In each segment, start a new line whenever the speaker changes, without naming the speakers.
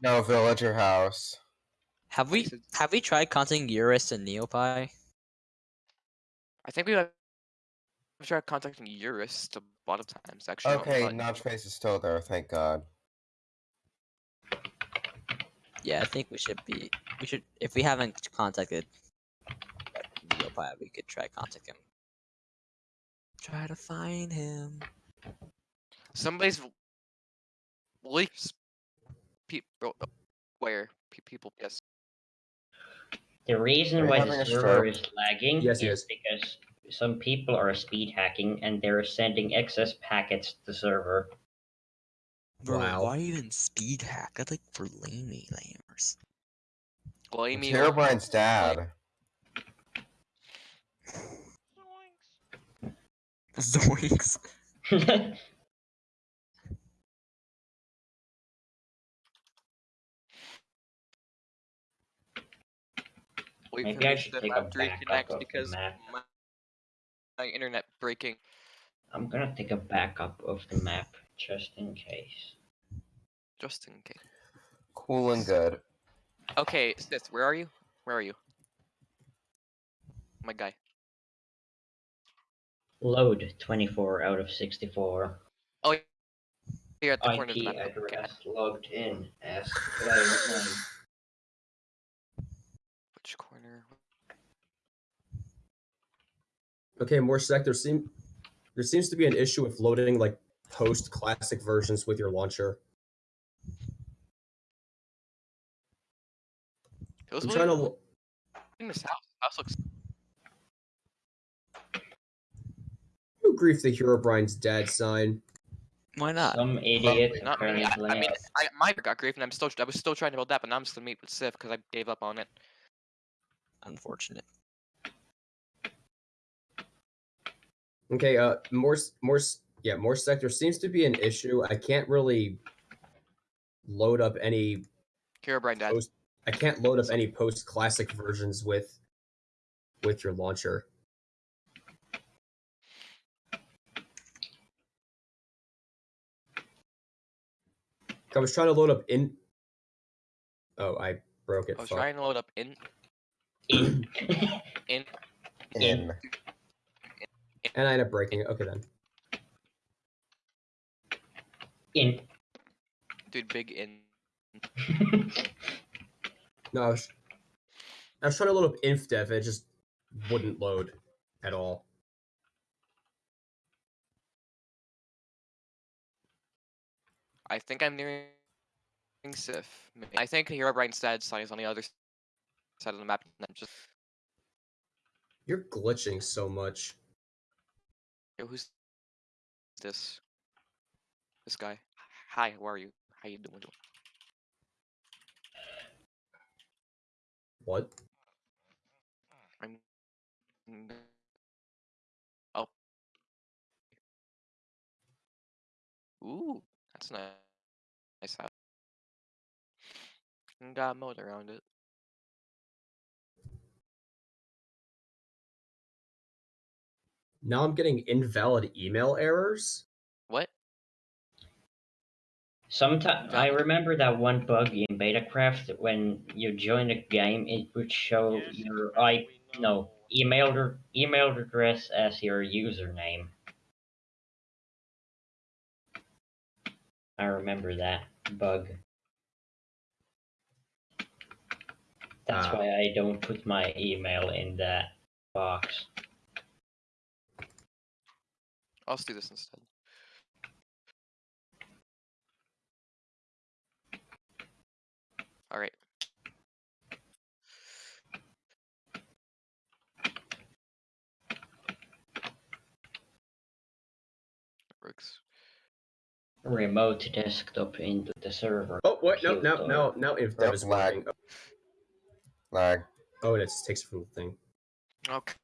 No, villager house.
Have we have we tried contacting Eurus and Neopie?
I think we have tried contacting Eurus a lot of times actually.
Okay,
but-
Notch Face is still there, thank God.
Yeah, I think we should be. We should if we haven't contacted Neopie, we could try contact him. Try to find him.
Somebody's leaks people where people yes.
The reason why
having
the server is lagging
Yes,
is
yes.
because some people are speed hacking and they're sending excess packets to the server.
Bro,
Wow.
why even speed hack? That's like for lamey lamers.
Blame
It's
me.
Herobrine's dad.
Zoinks.
Wait
Maybe
for
I
me
should
to
take a
have to
backup
reconnect
of the
because
map.
my, my internet breaking.
I'm gonna take a backup of the map just in case.
Just in case.
Cool and good.
Okay, Sith, where are you? Where are you? My guy.
Load 24 out of 64.
Here at the corner of the
IP
map. Okay.
address logged in as player name.
Which corner?
Okay, more sec. There seem there seems to be an issue with loading like post classic versions with your launcher.
It was
I'm
really
trying to.
in this house. House looks.
Who grief the Herobrine's dad sign?
Why not?
Some idiot
Not me. I,
apparently
I mean,
has-
I, my got grief, and I'm still. I was still trying to build that, but now I'm just gonna meet with Sif because I gave up on it.
Unfortunate.
Okay, uh, more s- more yeah, more sector seems to be an issue. I can't really load up any
Herobrine Dad.
post. I can't load up any post classic versions with with your launcher. I was trying to load up in. Oh, I broke it.
I was
fuck.
trying to load up in
in.
in.
In.
And I end up breaking it. Okay then.
in.
Dude, big in.
No, I was, I was trying to load up infdev and it just wouldn't load at all.
I think I'm nearing Sif. Maybe. I think Herobrine's dad sign is on the other side of the map. And I'm just.
You're glitching so much.
Yo, who's this? This guy. Hi, how are you? How you doing?
What?
I'm. Oh. Ooh, that's nice. Nice house. Got a moat around it.
Now I'm getting invalid email errors.
What?
Sometimes I remember that one bug in Betacraft when you join a game, it would show your I no email email address as your username. I remember that bug. That's
Ah.
why I don't put my email in that box.
I'll just do this instead. Alright. Works.
Remote desktop into the server.
Oh wait, no, no, no, no. Infdev
Oh,
is
lag.
working.
Lag.
Oh, it just takes it from the thing.
Okay.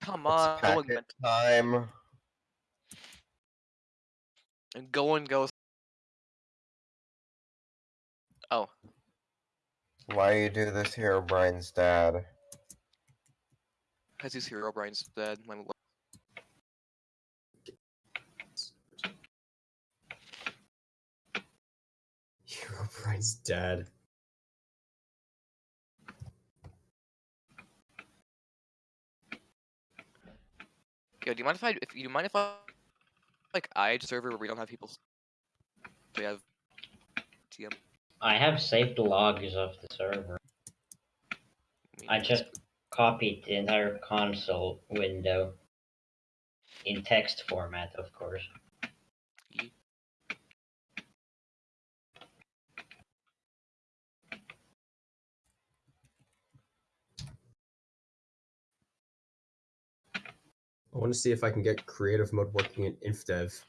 Come on, go and,
packet time.
And go and go. Oh,
Why you do this here, Brian's dad?
because he's Herobrine's dead. My lord.
Herobrine's dead.
Yo, do you mind if I if you mind if I like I server where we don't have people? We have TM.
I have saved the logs of the server. I just copied the entire console window in text format, of course.
I want to see if I can get creative mode working in InfDev.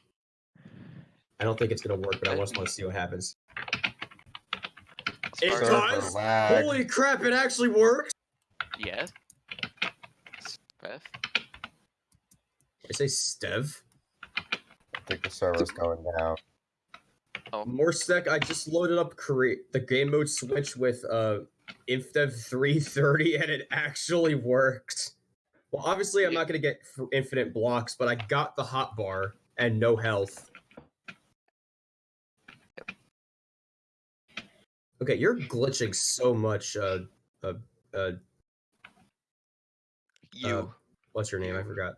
I don't think it's gonna work, but I just want to see what happens. It
Server
does?
lag.
Holy crap! It actually works.
Yeah. Beth.
I say Stev.
I think the server's going down.
More sec. I just loaded up create the game mode switch with uh InfDev 330, and it actually worked. Well, obviously, I'm not gonna get infinite blocks, but I got the hot bar and no health. Okay, you're glitching so much. Uh, uh, uh,
You.
what's your name? I forgot.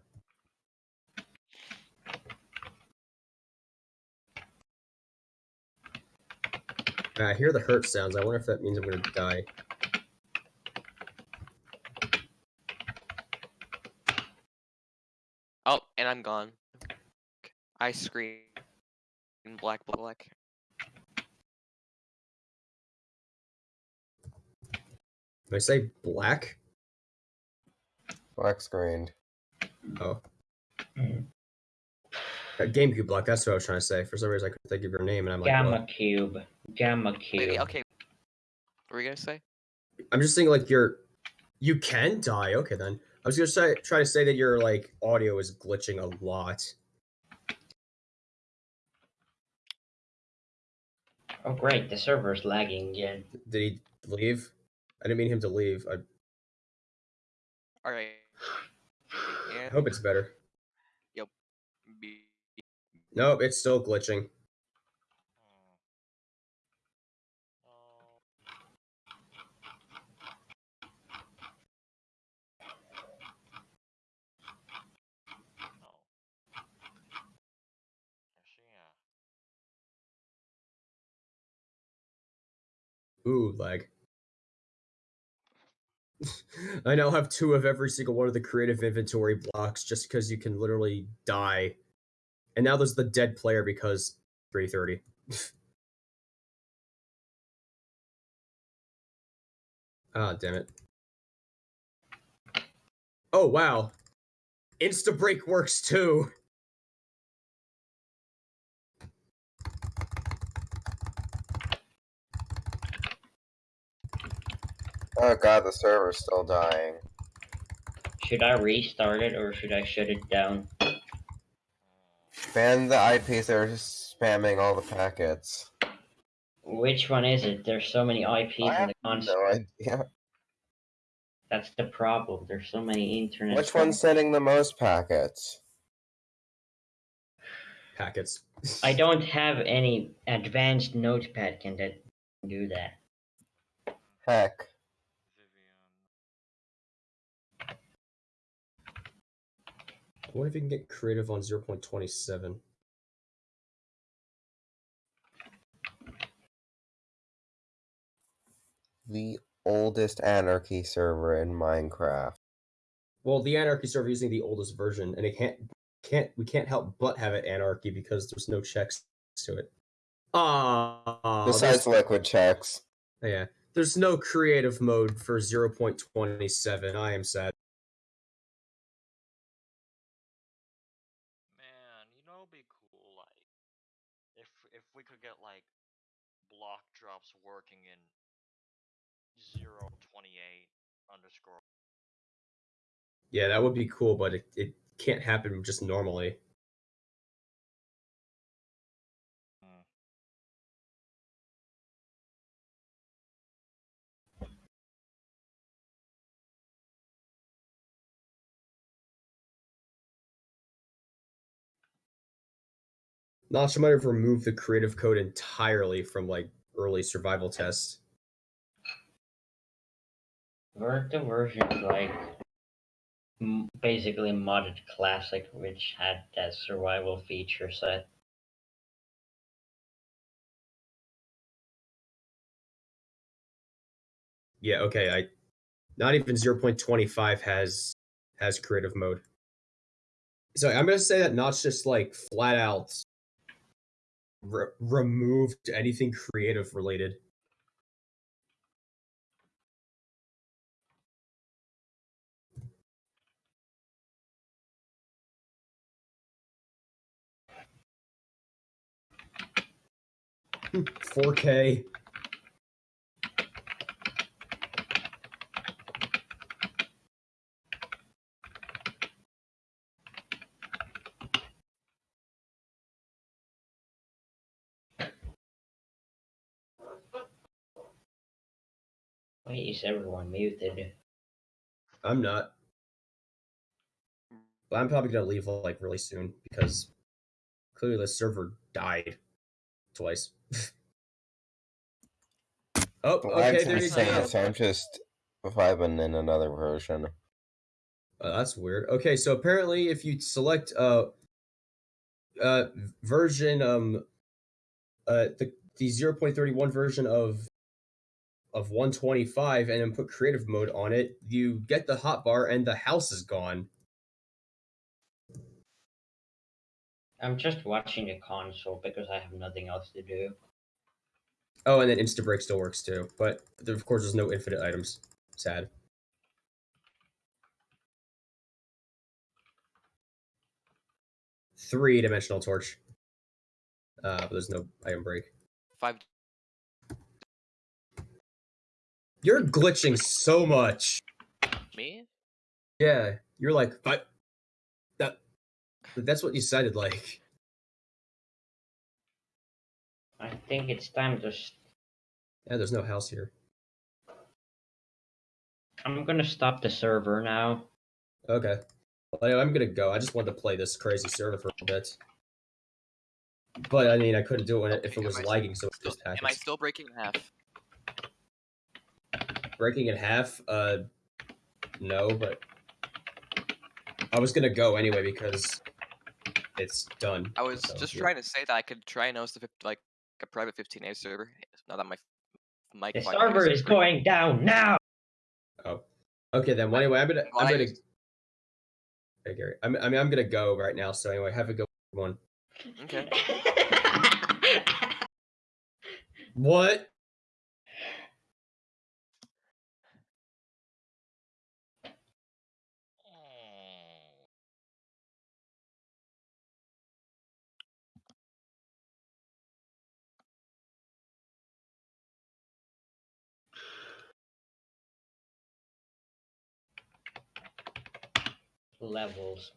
I hear the hurt sounds. I wonder if that means I'm gonna die.
Oh, and I'm gone. I scream. In black, black.
Did I say black?
Black screened.
Oh,
Mm.
GameCube block. That's what I was trying to say. For some reason, I couldn't think of your name, and I'm like,
Gamma
what?
cube. Gamma cube.
Wait, wait, okay. What were you gonna say?
I'm just saying, like, you're, you can die. Okay, then. I was gonna say, try to say that your like audio is glitching a lot.
Oh great, the server's lagging again.
Did he leave? I didn't mean him to leave. I,
All right.
I hope it's better.
be
Nope, it's still glitching. Ooh, lag. I now have two of every single one of the creative inventory blocks just because you can literally die. And now there's the dead player because 330. Ah, damn it. Oh, wow. Insta break works too.
Oh god, the server's still dying.
Should I restart it or should I shut it down?
Ban the IPs that are just spamming all the packets.
Which one is it? There's so many IPs
I
in the console.
No idea.
That's the problem. There's so many internet.
Which one's sending the most packets?
Packets.
I don't have any advanced notepad can that do that.
Heck.
What if you can get creative on 0.27?
The oldest anarchy server in Minecraft.
Well, the anarchy server using the oldest version, and it can't can't we can't help but have it anarchy because there's no checks to it. Ah,
Besides liquid checks.
yeah, there's no creative mode for 0.27. I am sad.
Man, you know, it'd be cool, like, if if we could get like block drops working in zero twenty eight underscore.
Yeah, that would be cool, but it, it can't happen just normally.
Hmm.
Notch might have removed the creative code entirely from like early survival test.
Weren't the versions like m- basically modded classic, which had that survival feature set?
Yeah, okay. I not even 0.25 has has creative mode. So I'm gonna say that Notch just like flat out re- removed anything creative related. Hmm, four K.
Why is everyone muted?
I'm not. But I'm probably gonna leave like really soon because clearly the server died twice. oh,
Well, I'm
okay, there you
just
go.
so I'm just vibing in another version.
Oh, that's weird. Okay, so apparently, if you select uh uh version um uh the the 0.31 version of of 125 and then put creative mode on it, you get the hotbar and the house is gone.
I'm just watching the console because I have nothing else to do.
Oh, and then Insta Break still works too, but there, of course there's no infinite items. Sad. Three dimensional torch. Uh, but there's no item break.
Five.
You're glitching so much.
Me?
Yeah, you're like, but that that's what you sounded like.
I think it's time to. s
Yeah, there's no house here.
I'm gonna stop the server now.
Okay. Well, I'm gonna go. I just wanted to play this crazy server for a bit. But I mean, I couldn't do it if it was
I
lagging, so it
Still,
just
am I still breaking half?
Breaking in half, uh, no, but I was gonna go anyway because it's done.
I was
so,
just
yeah.
trying to say that I could try and host a, like a private 15A server. Now that my mic
The server is
pretty-
going down now.
Oh, okay then. Well, anyway, I'm gonna,
Well,
I'm
I
gonna.
used-
Hey Gary, I'm, I mean, I'm gonna go right now. So anyway, have a good one.
Okay.
What?
Levels.